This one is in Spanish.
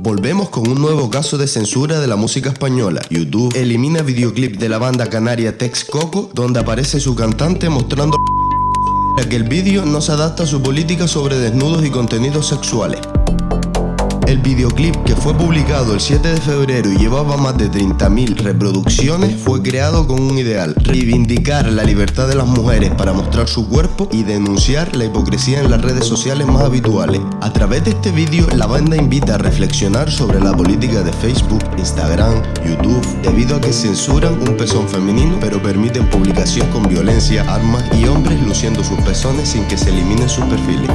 Volvemos con un nuevo caso de censura de la música española. YouTube elimina videoclip de la banda canaria Tex Coco donde aparece su cantante mostrando que el vídeo no se adapta a su política sobre desnudos y contenidos sexuales. El videoclip que fue publicado el 7 de febrero y llevaba más de 30.000 reproducciones fue creado con un ideal, reivindicar la libertad de las mujeres para mostrar su cuerpo y denunciar la hipocresía en las redes sociales más habituales. A través de este vídeo la banda invita a reflexionar sobre la política de Facebook, Instagram, YouTube, debido a que censuran un pezón femenino pero permiten publicación con violencia, armas y hombres luciendo sus pezones sin que se eliminen sus perfiles.